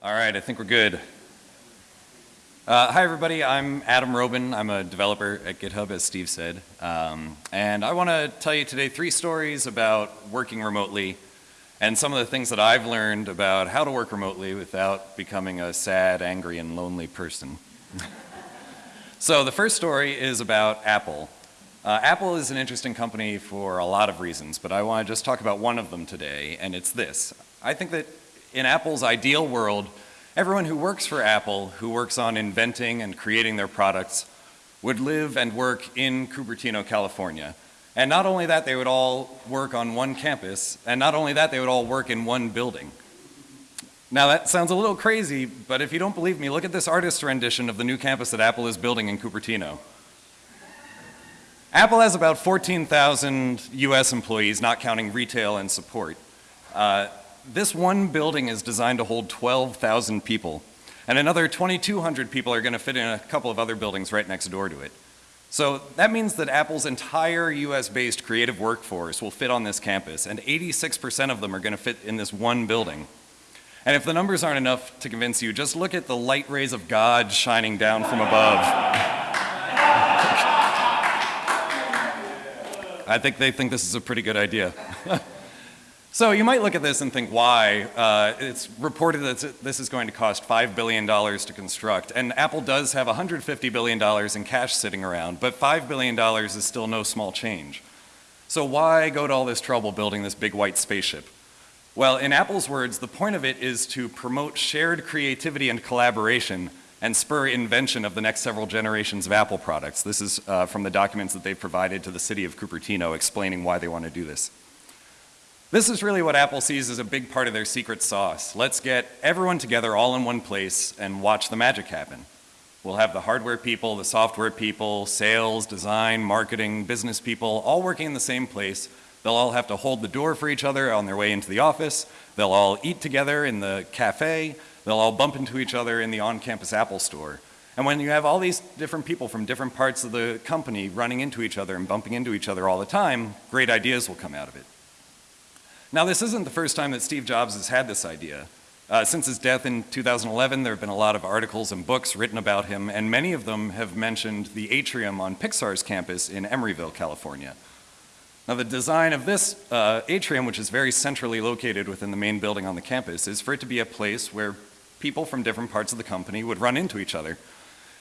All right, I think we're good. Uh, hi, everybody. I'm Adam Roben. I'm a developer at GitHub, as Steve said. Um, and I want to tell you today three stories about working remotely and some of the things that I've learned about how to work remotely without becoming a sad, angry, and lonely person. so the first story is about Apple. Uh, Apple is an interesting company for a lot of reasons, but I want to just talk about one of them today, and it's this. I think that in Apple's ideal world, everyone who works for Apple, who works on inventing and creating their products, would live and work in Cupertino, California. And not only that, they would all work on one campus, and not only that, they would all work in one building. Now that sounds a little crazy, but if you don't believe me, look at this artist's rendition of the new campus that Apple is building in Cupertino. Apple has about 14,000 US employees, not counting retail and support. Uh, this one building is designed to hold 12,000 people, and another 2,200 people are going to fit in a couple of other buildings right next door to it. So that means that Apple's entire US-based creative workforce will fit on this campus, and 86% of them are going to fit in this one building. And if the numbers aren't enough to convince you, just look at the light rays of God shining down from above. I think they think this is a pretty good idea. So you might look at this and think, why? Uh, it's reported that this is going to cost $5 billion to construct, and Apple does have $150 billion in cash sitting around, but $5 billion is still no small change. So why go to all this trouble building this big white spaceship? Well, in Apple's words, the point of it is to promote shared creativity and collaboration and spur invention of the next several generations of Apple products. This is uh, from the documents that they've provided to the city of Cupertino explaining why they want to do this. This is really what Apple sees as a big part of their secret sauce. Let's get everyone together all in one place and watch the magic happen. We'll have the hardware people, the software people, sales, design, marketing, business people, all working in the same place. They'll all have to hold the door for each other on their way into the office. They'll all eat together in the cafe. They'll all bump into each other in the on-campus Apple store. And when you have all these different people from different parts of the company running into each other and bumping into each other all the time, great ideas will come out of it. Now this isn't the first time that Steve Jobs has had this idea. Uh, since his death in 2011, there have been a lot of articles and books written about him, and many of them have mentioned the atrium on Pixar's campus in Emeryville, California. Now the design of this uh, atrium, which is very centrally located within the main building on the campus, is for it to be a place where people from different parts of the company would run into each other.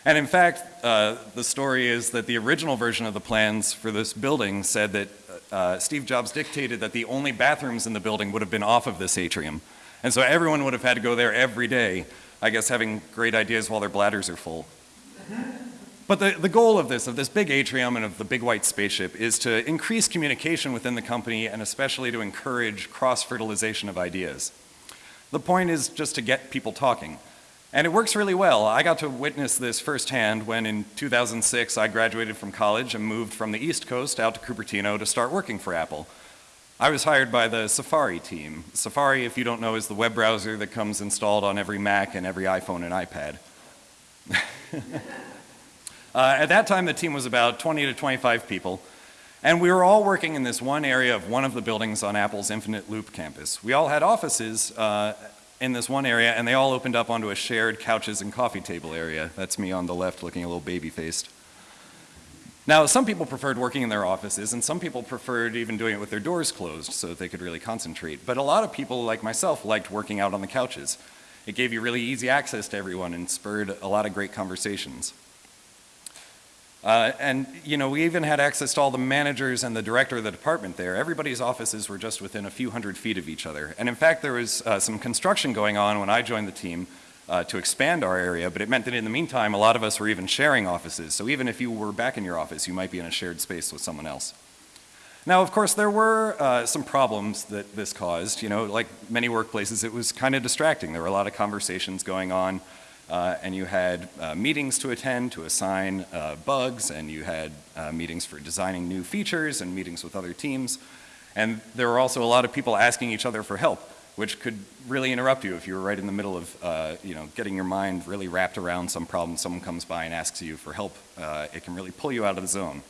And in fact, uh, the story is that the original version of the plans for this building said that uh, Steve Jobs dictated that the only bathrooms in the building would have been off of this atrium. And so everyone would have had to go there every day, I guess having great ideas while their bladders are full. But the, the goal of this, of this big atrium and of the big white spaceship, is to increase communication within the company and especially to encourage cross-fertilization of ideas. The point is just to get people talking. And it works really well. I got to witness this firsthand when in 2006 I graduated from college and moved from the East Coast out to Cupertino to start working for Apple. I was hired by the Safari team. Safari, if you don't know, is the web browser that comes installed on every Mac and every iPhone and iPad. uh, at that time the team was about 20 to 25 people. And we were all working in this one area of one of the buildings on Apple's Infinite Loop campus. We all had offices uh, in this one area and they all opened up onto a shared couches and coffee table area. That's me on the left looking a little baby faced. Now some people preferred working in their offices and some people preferred even doing it with their doors closed so that they could really concentrate. But a lot of people like myself liked working out on the couches. It gave you really easy access to everyone and spurred a lot of great conversations. Uh, and you know, we even had access to all the managers and the director of the department there. Everybody's offices were just within a few hundred feet of each other. And in fact, there was uh, some construction going on when I joined the team uh, to expand our area, but it meant that in the meantime, a lot of us were even sharing offices. So even if you were back in your office, you might be in a shared space with someone else. Now, of course, there were uh, some problems that this caused. You know, like many workplaces, it was kind of distracting. There were a lot of conversations going on uh, and you had uh, meetings to attend to assign uh, bugs, and you had uh, meetings for designing new features and meetings with other teams. And there were also a lot of people asking each other for help, which could really interrupt you if you were right in the middle of, uh, you know, getting your mind really wrapped around some problem. Someone comes by and asks you for help. Uh, it can really pull you out of the zone.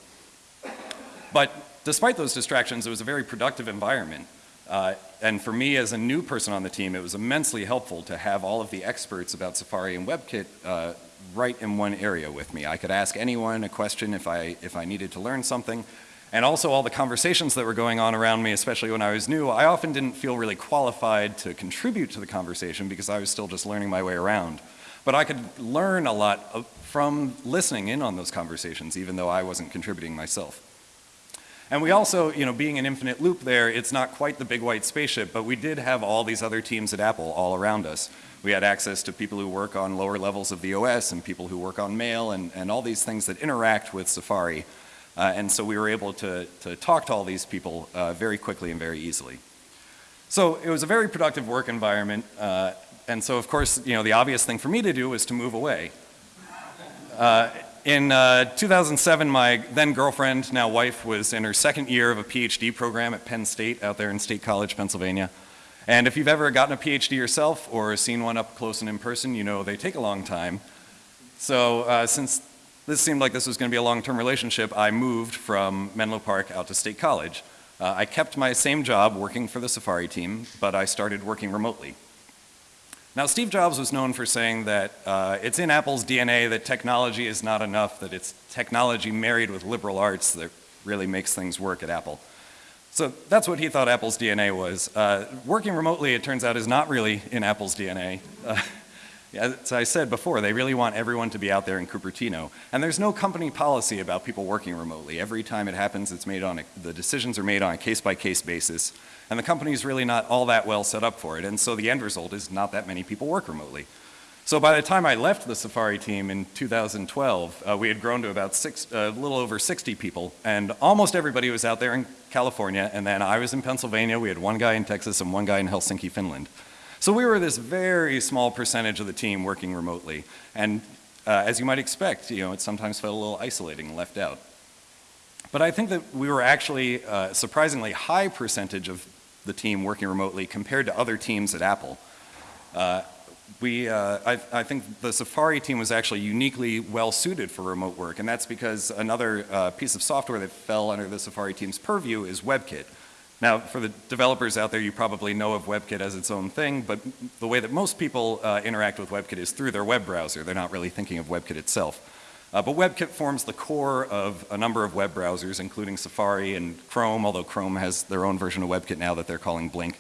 But despite those distractions, it was a very productive environment. Uh, and for me as a new person on the team, it was immensely helpful to have all of the experts about Safari and WebKit uh, right in one area with me. I could ask anyone a question if I, if I needed to learn something. And also all the conversations that were going on around me, especially when I was new, I often didn't feel really qualified to contribute to the conversation because I was still just learning my way around. But I could learn a lot from listening in on those conversations, even though I wasn't contributing myself. And we also, you know, being an infinite loop there, it's not quite the big white spaceship, but we did have all these other teams at Apple all around us. We had access to people who work on lower levels of the OS and people who work on mail and, and all these things that interact with Safari. Uh, and so we were able to, to talk to all these people uh, very quickly and very easily. So it was a very productive work environment. Uh, and so of course, you know, the obvious thing for me to do was to move away. In uh, 2007, my then girlfriend, now wife, was in her second year of a PhD program at Penn State out there in State College, Pennsylvania. And if you've ever gotten a PhD yourself or seen one up close and in person, you know they take a long time. So uh, since this seemed like this was going to be a long-term relationship, I moved from Menlo Park out to State College. Uh, I kept my same job working for the Safari team, but I started working remotely. Now, Steve Jobs was known for saying that uh, it's in Apple's DNA that technology is not enough, that it's technology married with liberal arts that really makes things work at Apple. So that's what he thought Apple's DNA was. Uh, working remotely, it turns out, is not really in Apple's DNA. Uh, as I said before, they really want everyone to be out there in Cupertino. And there's no company policy about people working remotely. Every time it happens, it's made on a, the decisions are made on a case-by-case -case basis. And the company is really not all that well set up for it. And so the end result is not that many people work remotely. So by the time I left the Safari team in 2012, uh, we had grown to about six, uh, a little over 60 people, and almost everybody was out there in California, and then I was in Pennsylvania, we had one guy in Texas and one guy in Helsinki, Finland. So we were this very small percentage of the team working remotely, and uh, as you might expect, you know, it sometimes felt a little isolating and left out. But I think that we were actually a uh, surprisingly high percentage of the team working remotely compared to other teams at Apple. Uh, we, uh, I, I, think the Safari team was actually uniquely well suited for remote work, and that's because another uh, piece of software that fell under the Safari team's purview is WebKit. Now, for the developers out there, you probably know of WebKit as its own thing, but the way that most people uh, interact with WebKit is through their web browser. They're not really thinking of WebKit itself. Uh, but WebKit forms the core of a number of web browsers, including Safari and Chrome, although Chrome has their own version of WebKit now that they're calling Blink.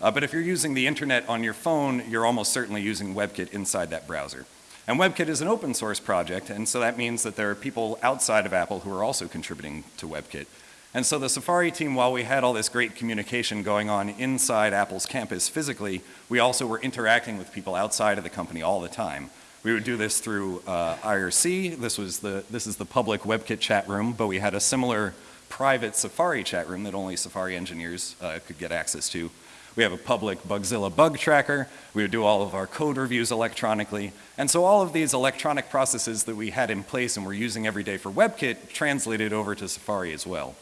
Uh, but if you're using the internet on your phone, you're almost certainly using WebKit inside that browser. And WebKit is an open source project, and so that means that there are people outside of Apple who are also contributing to WebKit. And so the Safari team, while we had all this great communication going on inside Apple's campus physically, we also were interacting with people outside of the company all the time. We would do this through uh, IRC. This was the, this is the public WebKit chat room, but we had a similar private Safari chat room that only Safari engineers uh, could get access to. We have a public Bugzilla bug tracker. We would do all of our code reviews electronically. And so all of these electronic processes that we had in place and we're using every day for WebKit translated over to Safari as well.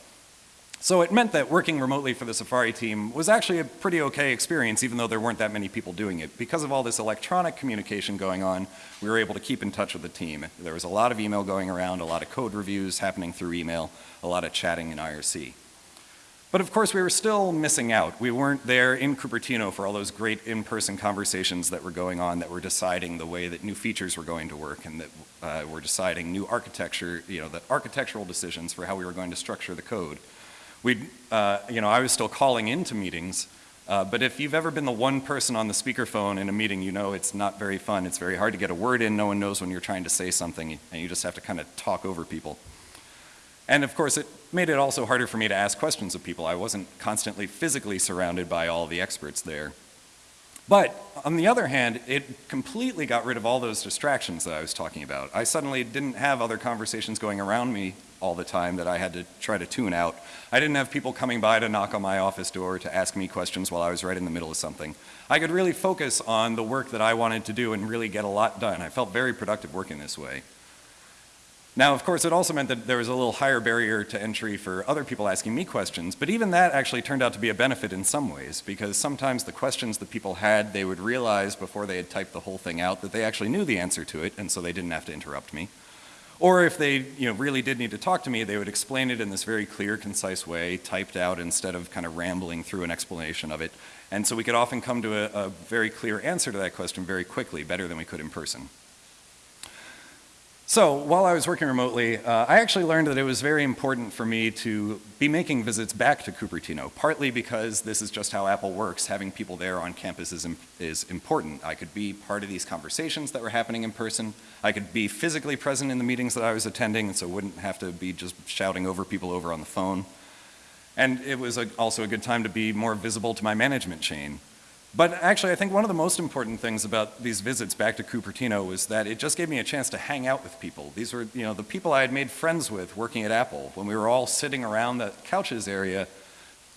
So it meant that working remotely for the Safari team was actually a pretty okay experience even though there weren't that many people doing it. Because of all this electronic communication going on, we were able to keep in touch with the team. There was a lot of email going around, a lot of code reviews happening through email, a lot of chatting in IRC. But of course we were still missing out. We weren't there in Cupertino for all those great in-person conversations that were going on that were deciding the way that new features were going to work and that uh, were deciding new architecture, you know, the architectural decisions for how we were going to structure the code we uh, you know, I was still calling into meetings, uh, but if you've ever been the one person on the speakerphone in a meeting, you know it's not very fun. It's very hard to get a word in. No one knows when you're trying to say something, and you just have to kind of talk over people. And of course, it made it also harder for me to ask questions of people. I wasn't constantly physically surrounded by all the experts there. But on the other hand, it completely got rid of all those distractions that I was talking about. I suddenly didn't have other conversations going around me all the time that I had to try to tune out. I didn't have people coming by to knock on my office door to ask me questions while I was right in the middle of something. I could really focus on the work that I wanted to do and really get a lot done. I felt very productive working this way. Now, of course, it also meant that there was a little higher barrier to entry for other people asking me questions, but even that actually turned out to be a benefit in some ways, because sometimes the questions that people had, they would realize before they had typed the whole thing out that they actually knew the answer to it, and so they didn't have to interrupt me. Or if they you know, really did need to talk to me, they would explain it in this very clear, concise way, typed out instead of kind of rambling through an explanation of it. And so we could often come to a, a very clear answer to that question very quickly, better than we could in person. So while I was working remotely, uh, I actually learned that it was very important for me to be making visits back to Cupertino, partly because this is just how Apple works. Having people there on campus is, is important. I could be part of these conversations that were happening in person. I could be physically present in the meetings that I was attending, and so wouldn't have to be just shouting over people over on the phone. And it was a, also a good time to be more visible to my management chain. But actually, I think one of the most important things about these visits back to Cupertino was that it just gave me a chance to hang out with people. These were, you know, the people I had made friends with working at Apple. When we were all sitting around the couches area,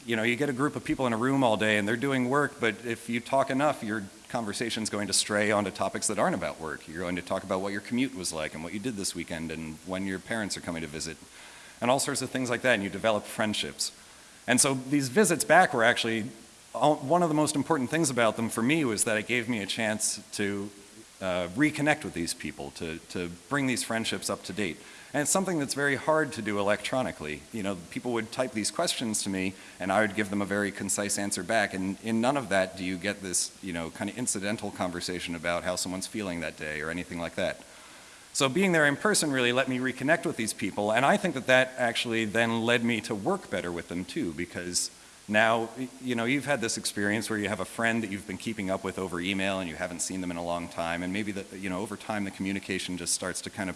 you know, you get a group of people in a room all day and they're doing work, but if you talk enough, your conversation's going to stray onto topics that aren't about work. You're going to talk about what your commute was like and what you did this weekend and when your parents are coming to visit and all sorts of things like that, and you develop friendships. And so these visits back were actually one of the most important things about them for me was that it gave me a chance to uh, reconnect with these people, to, to bring these friendships up to date. And it's something that's very hard to do electronically. You know, people would type these questions to me and I would give them a very concise answer back. And in none of that do you get this, you know, kind of incidental conversation about how someone's feeling that day or anything like that. So being there in person really let me reconnect with these people. And I think that that actually then led me to work better with them too, because now, you know, you've had this experience where you have a friend that you've been keeping up with over email and you haven't seen them in a long time and maybe that, you know, over time the communication just starts to kind of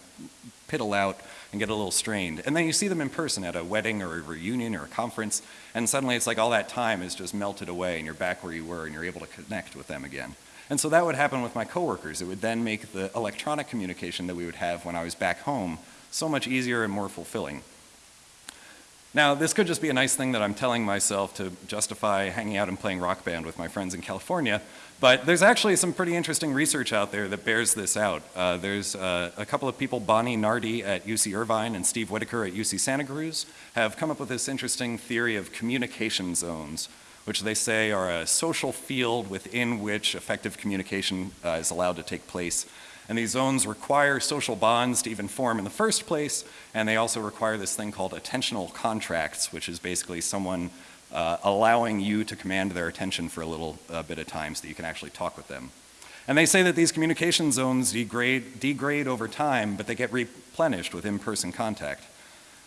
piddle out and get a little strained. And then you see them in person at a wedding or a reunion or a conference and suddenly it's like all that time is just melted away and you're back where you were and you're able to connect with them again. And so that would happen with my coworkers. It would then make the electronic communication that we would have when I was back home so much easier and more fulfilling. Now, this could just be a nice thing that I'm telling myself to justify hanging out and playing rock band with my friends in California, but there's actually some pretty interesting research out there that bears this out. Uh, there's uh, a couple of people, Bonnie Nardi at UC Irvine and Steve Whittaker at UC Santa Cruz, have come up with this interesting theory of communication zones, which they say are a social field within which effective communication uh, is allowed to take place and these zones require social bonds to even form in the first place, and they also require this thing called attentional contracts, which is basically someone uh, allowing you to command their attention for a little uh, bit of time so that you can actually talk with them. And they say that these communication zones degrade, degrade over time, but they get replenished with in-person contact.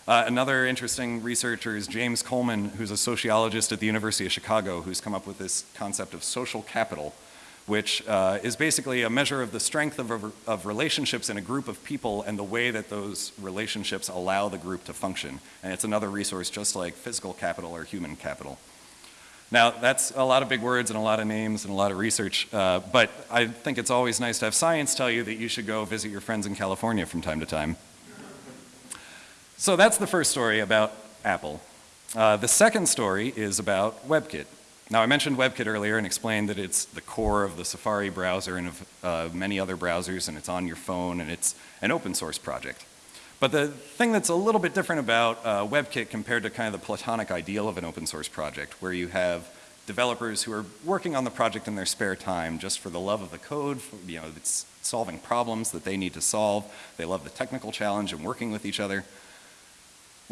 Uh, another interesting researcher is James Coleman, who's a sociologist at the University of Chicago, who's come up with this concept of social capital, which uh, is basically a measure of the strength of, of relationships in a group of people and the way that those relationships allow the group to function. And it's another resource just like physical capital or human capital. Now, that's a lot of big words and a lot of names and a lot of research, uh, but I think it's always nice to have science tell you that you should go visit your friends in California from time to time. So that's the first story about Apple. Uh, the second story is about WebKit. Now I mentioned WebKit earlier and explained that it's the core of the Safari browser and of uh, many other browsers and it's on your phone and it's an open source project. But the thing that's a little bit different about uh, WebKit compared to kind of the platonic ideal of an open source project where you have developers who are working on the project in their spare time just for the love of the code, for, you know, it's solving problems that they need to solve. They love the technical challenge and working with each other.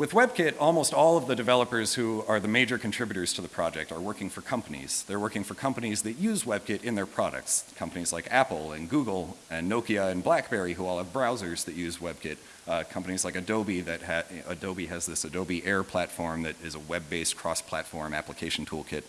With WebKit, almost all of the developers who are the major contributors to the project are working for companies. They're working for companies that use WebKit in their products. Companies like Apple and Google and Nokia and BlackBerry who all have browsers that use WebKit. Uh, companies like Adobe that ha Adobe has this Adobe Air platform that is a web-based cross-platform application toolkit.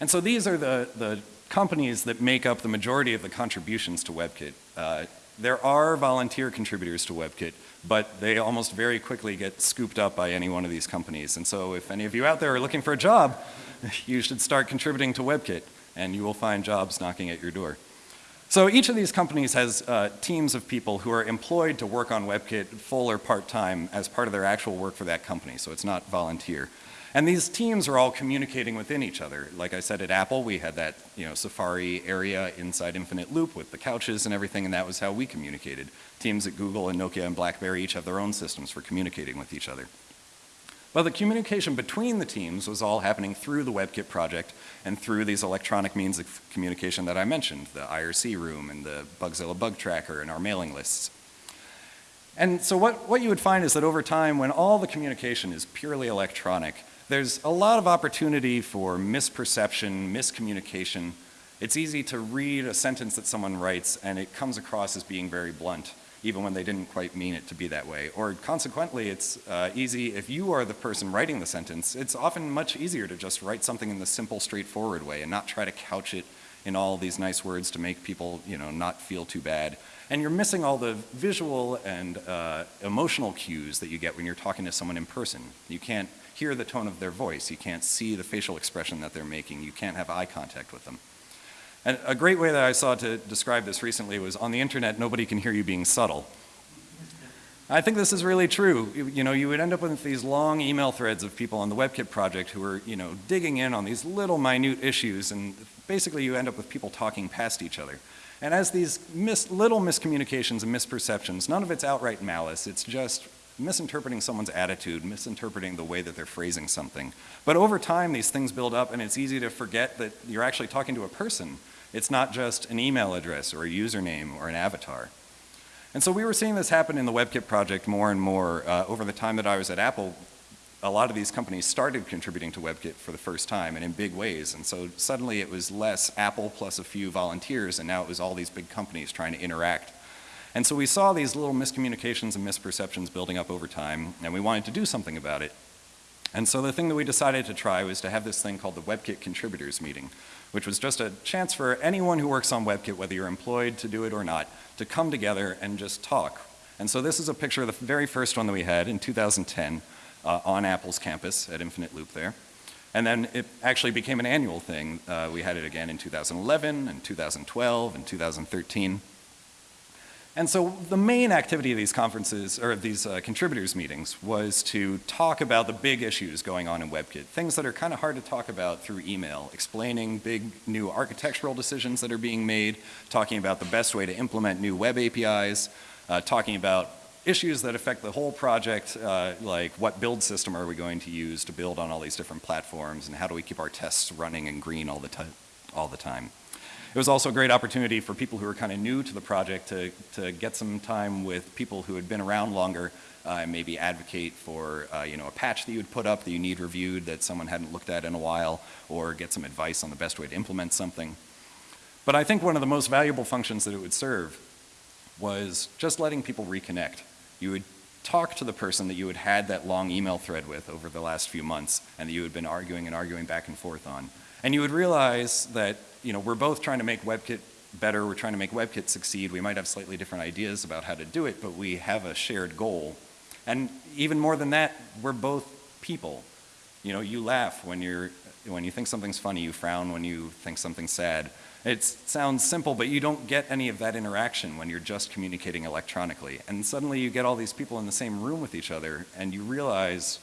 And so these are the, the companies that make up the majority of the contributions to WebKit. Uh, there are volunteer contributors to WebKit, but they almost very quickly get scooped up by any one of these companies. And so if any of you out there are looking for a job, you should start contributing to WebKit and you will find jobs knocking at your door. So each of these companies has uh, teams of people who are employed to work on WebKit full or part-time as part of their actual work for that company, so it's not volunteer. And these teams are all communicating within each other. Like I said at Apple, we had that you know, Safari area inside Infinite Loop with the couches and everything, and that was how we communicated. Teams at Google and Nokia and BlackBerry each have their own systems for communicating with each other. Well, the communication between the teams was all happening through the WebKit project and through these electronic means of communication that I mentioned, the IRC room and the Bugzilla bug tracker and our mailing lists. And so what, what you would find is that over time, when all the communication is purely electronic, there's a lot of opportunity for misperception, miscommunication. It's easy to read a sentence that someone writes and it comes across as being very blunt, even when they didn't quite mean it to be that way. Or consequently, it's uh, easy, if you are the person writing the sentence, it's often much easier to just write something in the simple, straightforward way and not try to couch it in all these nice words to make people, you know, not feel too bad. And you're missing all the visual and uh, emotional cues that you get when you're talking to someone in person. You can't hear the tone of their voice. You can't see the facial expression that they're making. You can't have eye contact with them. And a great way that I saw to describe this recently was on the internet, nobody can hear you being subtle. I think this is really true. You, you, know, you would end up with these long email threads of people on the WebKit project who are, you know, digging in on these little minute issues and basically you end up with people talking past each other. And as these mis little miscommunications and misperceptions, none of it's outright malice, it's just misinterpreting someone's attitude, misinterpreting the way that they're phrasing something. But over time, these things build up and it's easy to forget that you're actually talking to a person. It's not just an email address or a username or an avatar. And so we were seeing this happen in the WebKit project more and more uh, over the time that I was at Apple. A lot of these companies started contributing to WebKit for the first time and in big ways. And so suddenly it was less Apple plus a few volunteers and now it was all these big companies trying to interact. And so we saw these little miscommunications and misperceptions building up over time and we wanted to do something about it. And so the thing that we decided to try was to have this thing called the WebKit Contributors Meeting, which was just a chance for anyone who works on WebKit, whether you're employed to do it or not, to come together and just talk. And so this is a picture of the very first one that we had in 2010 uh, on Apple's campus at Infinite Loop there. And then it actually became an annual thing. Uh, we had it again in 2011 and 2012 and 2013. And so the main activity of these conferences, or these uh, contributors meetings, was to talk about the big issues going on in WebKit, things that are kind of hard to talk about through email, explaining big new architectural decisions that are being made, talking about the best way to implement new web APIs, uh, talking about issues that affect the whole project, uh, like what build system are we going to use to build on all these different platforms, and how do we keep our tests running and green all the, all the time. It was also a great opportunity for people who were kind of new to the project to, to get some time with people who had been around longer uh, and maybe advocate for uh, you know, a patch that you would put up that you need reviewed that someone hadn't looked at in a while or get some advice on the best way to implement something. But I think one of the most valuable functions that it would serve was just letting people reconnect. You would talk to the person that you had had that long email thread with over the last few months and that you had been arguing and arguing back and forth on. And you would realize that you know, we're both trying to make WebKit better, we're trying to make WebKit succeed. We might have slightly different ideas about how to do it, but we have a shared goal. And even more than that, we're both people. You know, you laugh when you're, when you think something's funny, you frown when you think something's sad. It sounds simple, but you don't get any of that interaction when you're just communicating electronically. And suddenly you get all these people in the same room with each other and you realize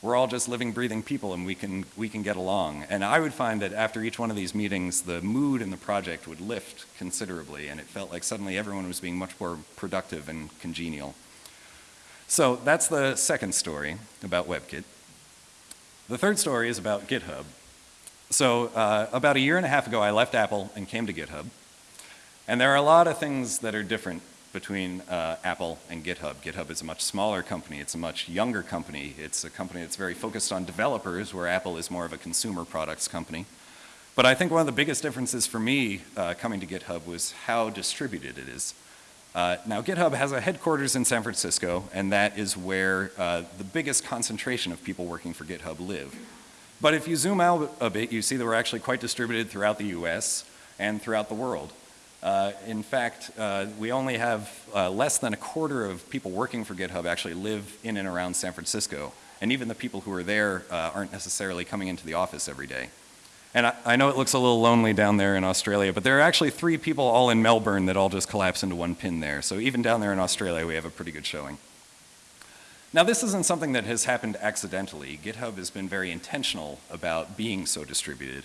we're all just living, breathing people and we can, we can get along. And I would find that after each one of these meetings, the mood in the project would lift considerably and it felt like suddenly everyone was being much more productive and congenial. So that's the second story about WebKit. The third story is about GitHub. So uh, about a year and a half ago, I left Apple and came to GitHub. And there are a lot of things that are different between uh, Apple and GitHub. GitHub is a much smaller company. It's a much younger company. It's a company that's very focused on developers where Apple is more of a consumer products company. But I think one of the biggest differences for me uh, coming to GitHub was how distributed it is. Uh, now GitHub has a headquarters in San Francisco and that is where uh, the biggest concentration of people working for GitHub live. But if you zoom out a bit, you see that we're actually quite distributed throughout the US and throughout the world. Uh, in fact, uh, we only have uh, less than a quarter of people working for GitHub actually live in and around San Francisco. And even the people who are there uh, aren't necessarily coming into the office every day. And I, I, know it looks a little lonely down there in Australia, but there are actually three people all in Melbourne that all just collapse into one pin there. So even down there in Australia, we have a pretty good showing. Now this isn't something that has happened accidentally. GitHub has been very intentional about being so distributed.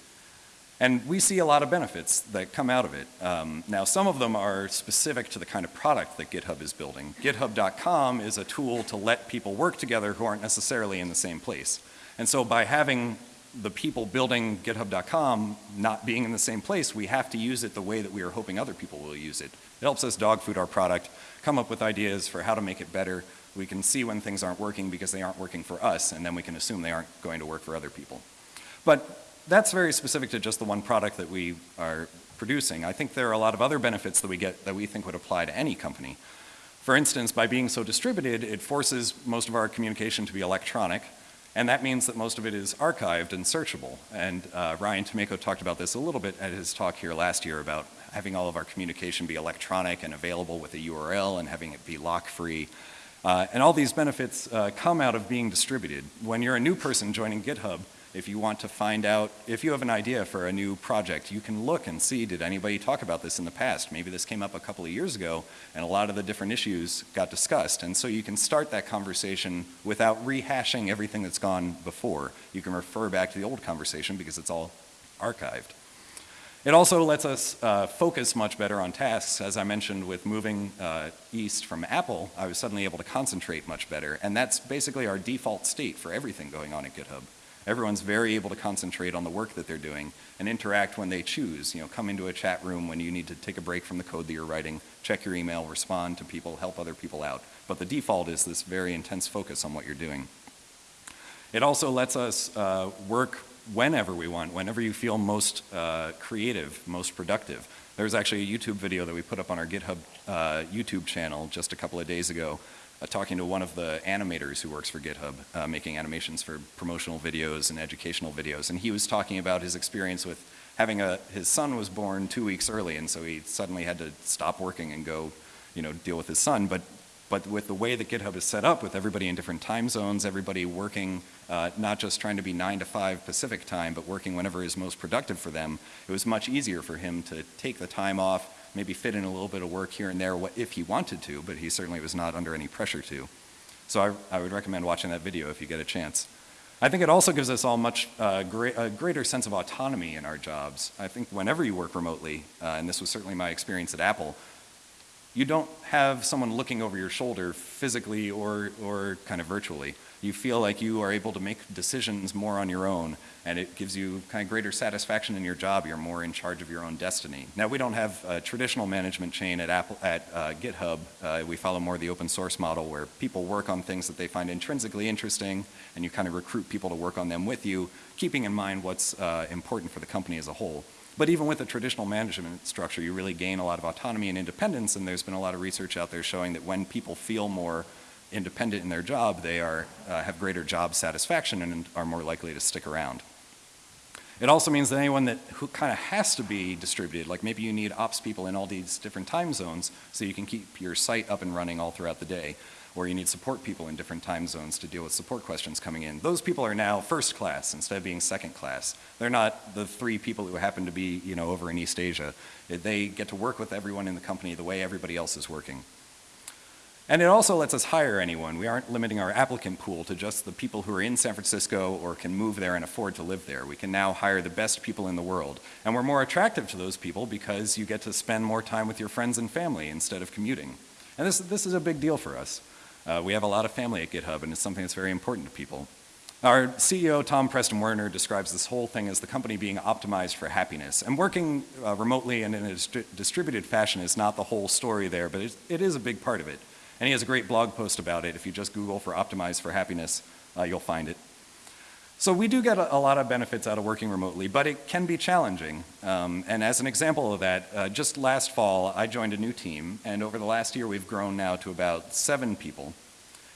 And we see a lot of benefits that come out of it. Um, now some of them are specific to the kind of product that GitHub is building. GitHub.com is a tool to let people work together who aren't necessarily in the same place. And so by having the people building GitHub.com not being in the same place, we have to use it the way that we are hoping other people will use it. It helps us dog food our product, come up with ideas for how to make it better. We can see when things aren't working because they aren't working for us, and then we can assume they aren't going to work for other people. But that's very specific to just the one product that we are producing. I think there are a lot of other benefits that we get that we think would apply to any company. For instance, by being so distributed, it forces most of our communication to be electronic, and that means that most of it is archived and searchable. And uh, Ryan Tomayko talked about this a little bit at his talk here last year about having all of our communication be electronic and available with a URL and having it be lock-free. Uh, and all these benefits uh, come out of being distributed. When you're a new person joining GitHub, if you want to find out, if you have an idea for a new project, you can look and see, did anybody talk about this in the past? Maybe this came up a couple of years ago and a lot of the different issues got discussed. And so you can start that conversation without rehashing everything that's gone before. You can refer back to the old conversation because it's all archived. It also lets us uh, focus much better on tasks. As I mentioned with moving uh, east from Apple, I was suddenly able to concentrate much better. And that's basically our default state for everything going on at GitHub. Everyone's very able to concentrate on the work that they're doing and interact when they choose. You know, come into a chat room when you need to take a break from the code that you're writing, check your email, respond to people, help other people out. But the default is this very intense focus on what you're doing. It also lets us uh, work whenever we want, whenever you feel most uh, creative, most productive. There's actually a YouTube video that we put up on our GitHub uh, YouTube channel just a couple of days ago uh, talking to one of the animators who works for GitHub, uh, making animations for promotional videos and educational videos. And he was talking about his experience with having a, his son was born two weeks early, and so he suddenly had to stop working and go, you know, deal with his son. But, but with the way that GitHub is set up, with everybody in different time zones, everybody working, uh, not just trying to be nine to five Pacific time, but working whenever is most productive for them, it was much easier for him to take the time off, maybe fit in a little bit of work here and there if he wanted to, but he certainly was not under any pressure to. So I, I would recommend watching that video if you get a chance. I think it also gives us all much uh, great, a greater sense of autonomy in our jobs. I think whenever you work remotely, uh, and this was certainly my experience at Apple, you don't have someone looking over your shoulder physically or, or kind of virtually. You feel like you are able to make decisions more on your own and it gives you kind of greater satisfaction in your job. You're more in charge of your own destiny. Now we don't have a traditional management chain at, Apple, at uh, GitHub. Uh, we follow more the open source model where people work on things that they find intrinsically interesting and you kind of recruit people to work on them with you, keeping in mind what's uh, important for the company as a whole. But even with a traditional management structure, you really gain a lot of autonomy and independence, and there's been a lot of research out there showing that when people feel more independent in their job, they are, uh, have greater job satisfaction and are more likely to stick around. It also means that anyone that who kind of has to be distributed, like maybe you need ops people in all these different time zones so you can keep your site up and running all throughout the day, or you need support people in different time zones to deal with support questions coming in. Those people are now first class instead of being second class. They're not the three people who happen to be, you know, over in East Asia. They get to work with everyone in the company the way everybody else is working. And it also lets us hire anyone. We aren't limiting our applicant pool to just the people who are in San Francisco or can move there and afford to live there. We can now hire the best people in the world. And we're more attractive to those people because you get to spend more time with your friends and family instead of commuting. And this, this is a big deal for us. Uh, we have a lot of family at GitHub and it's something that's very important to people. Our CEO, Tom Preston Werner, describes this whole thing as the company being optimized for happiness. And working uh, remotely and in a distri distributed fashion is not the whole story there, but it is a big part of it. And he has a great blog post about it. If you just Google for Optimize for Happiness, uh, you'll find it. So we do get a, a, lot of benefits out of working remotely, but it can be challenging. Um, and as an example of that, uh, just last fall, I joined a new team, and over the last year, we've grown now to about seven people.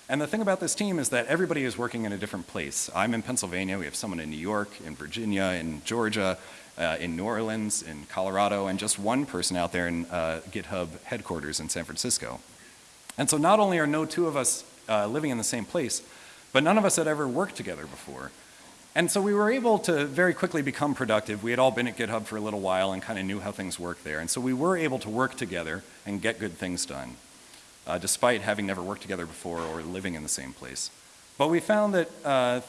And the thing about this team is that everybody is working in a different place. I'm in Pennsylvania, we have someone in New York, in Virginia, in Georgia, uh, in New Orleans, in Colorado, and just one person out there in uh, GitHub headquarters in San Francisco. And so not only are no two of us uh, living in the same place, but none of us had ever worked together before. And so we were able to very quickly become productive. We had all been at GitHub for a little while and kind of knew how things work there. And so we were able to work together and get good things done, uh, despite having never worked together before or living in the same place. But we found that uh,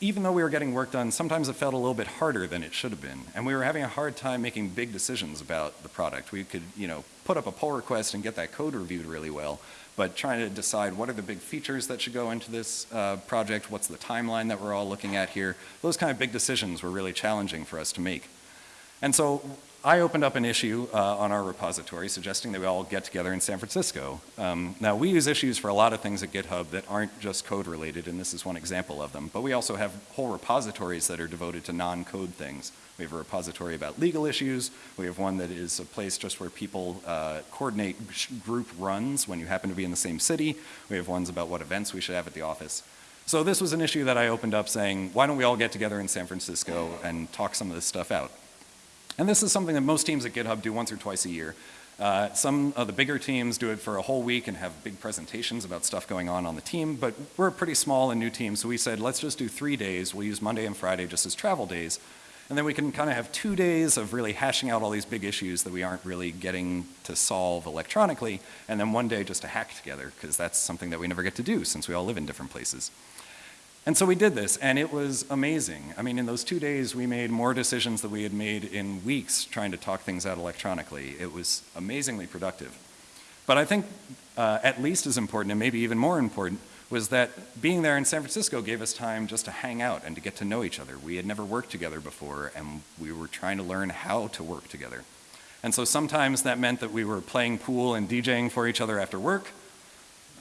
even though we were getting work done, sometimes it felt a little bit harder than it should have been. And we were having a hard time making big decisions about the product. We could, you know, put up a pull request and get that code reviewed really well, but trying to decide what are the big features that should go into this uh, project, what's the timeline that we're all looking at here, those kind of big decisions were really challenging for us to make. And so I opened up an issue uh, on our repository suggesting that we all get together in San Francisco. Um, now, we use issues for a lot of things at GitHub that aren't just code related, and this is one example of them, but we also have whole repositories that are devoted to non-code things. We have a repository about legal issues. We have one that is a place just where people uh, coordinate group runs when you happen to be in the same city. We have ones about what events we should have at the office. So this was an issue that I opened up saying, why don't we all get together in San Francisco and talk some of this stuff out? And this is something that most teams at GitHub do once or twice a year. Uh, some of the bigger teams do it for a whole week and have big presentations about stuff going on on the team, but we're a pretty small and new team, so we said, let's just do three days. We'll use Monday and Friday just as travel days. And then we can kind of have two days of really hashing out all these big issues that we aren't really getting to solve electronically, and then one day just to hack together, because that's something that we never get to do since we all live in different places. And so we did this, and it was amazing. I mean, in those two days, we made more decisions than we had made in weeks trying to talk things out electronically. It was amazingly productive. But I think uh, at least as important, and maybe even more important, was that being there in San Francisco gave us time just to hang out and to get to know each other. We had never worked together before, and we were trying to learn how to work together. And so sometimes that meant that we were playing pool and DJing for each other after work,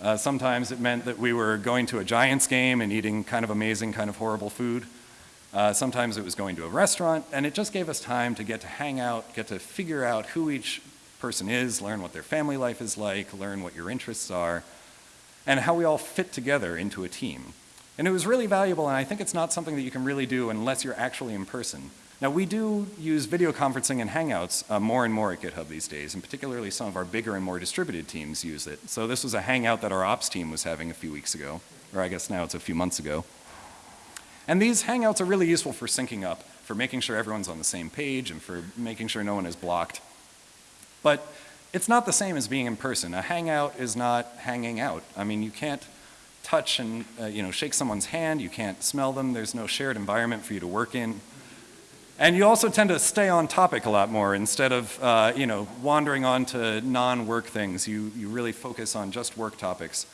uh, sometimes it meant that we were going to a Giants game and eating kind of amazing, kind of horrible food. Uh, sometimes it was going to a restaurant, and it just gave us time to get to hang out, get to figure out who each person is, learn what their family life is like, learn what your interests are, and how we all fit together into a team. And it was really valuable, and I think it's not something that you can really do unless you're actually in person. Now we do use video conferencing and Hangouts uh, more and more at GitHub these days, and particularly some of our bigger and more distributed teams use it. So this was a Hangout that our ops team was having a few weeks ago, or I guess now it's a few months ago. And these Hangouts are really useful for syncing up, for making sure everyone's on the same page and for making sure no one is blocked. But it's not the same as being in person. A Hangout is not hanging out. I mean, you can't touch and uh, you know, shake someone's hand, you can't smell them, there's no shared environment for you to work in. And you also tend to stay on topic a lot more instead of, uh, you know, wandering on to non-work things. You, you really focus on just work topics.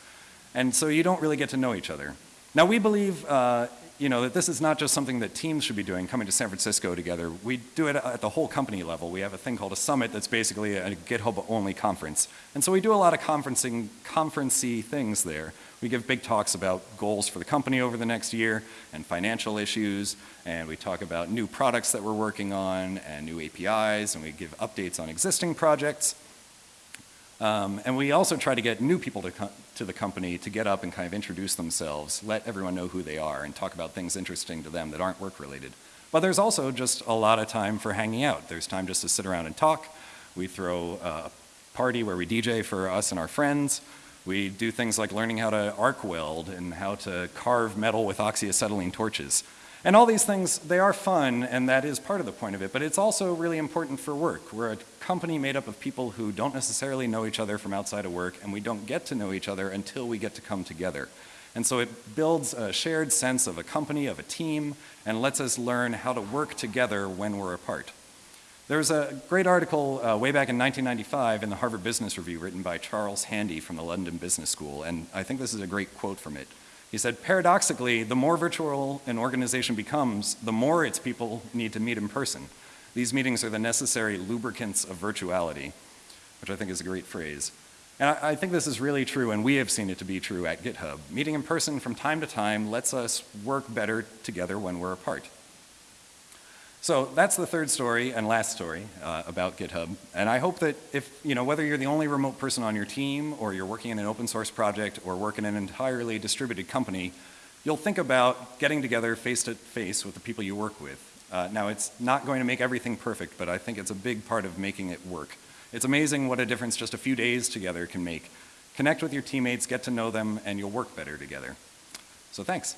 And so you don't really get to know each other. Now we believe, uh, you know, that this is not just something that teams should be doing, coming to San Francisco together. We do it at the whole company level. We have a thing called a summit that's basically a GitHub-only conference. And so we do a lot of conferencing, conferencey things there. We give big talks about goals for the company over the next year and financial issues, and we talk about new products that we're working on and new APIs, and we give updates on existing projects. Um, and we also try to get new people to, to the company to get up and kind of introduce themselves, let everyone know who they are, and talk about things interesting to them that aren't work related. But there's also just a lot of time for hanging out. There's time just to sit around and talk. We throw a party where we DJ for us and our friends. We do things like learning how to arc weld and how to carve metal with oxyacetylene torches. And all these things, they are fun and that is part of the point of it, but it's also really important for work. We're a company made up of people who don't necessarily know each other from outside of work and we don't get to know each other until we get to come together. And so it builds a shared sense of a company, of a team, and lets us learn how to work together when we're apart. There's a great article uh, way back in 1995 in the Harvard Business Review written by Charles Handy from the London Business School, and I think this is a great quote from it. He said, paradoxically, the more virtual an organization becomes, the more its people need to meet in person. These meetings are the necessary lubricants of virtuality, which I think is a great phrase. And I, I think this is really true, and we have seen it to be true at GitHub. Meeting in person from time to time lets us work better together when we're apart. So that's the third story and last story uh, about GitHub. And I hope that if, you know, whether you're the only remote person on your team or you're working in an open source project or work in an entirely distributed company, you'll think about getting together face to face with the people you work with. Uh, now it's not going to make everything perfect, but I think it's a big part of making it work. It's amazing what a difference just a few days together can make. Connect with your teammates, get to know them, and you'll work better together. So thanks.